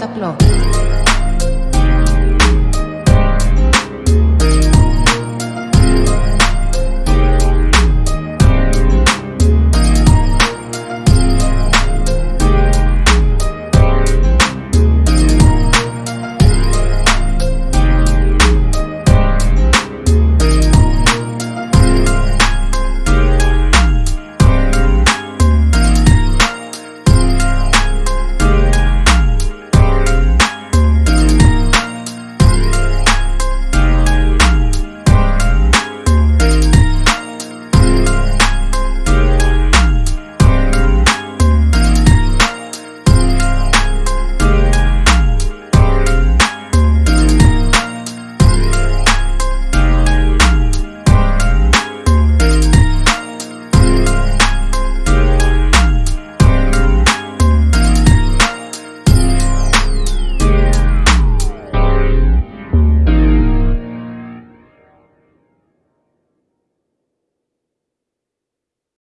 Cataplo.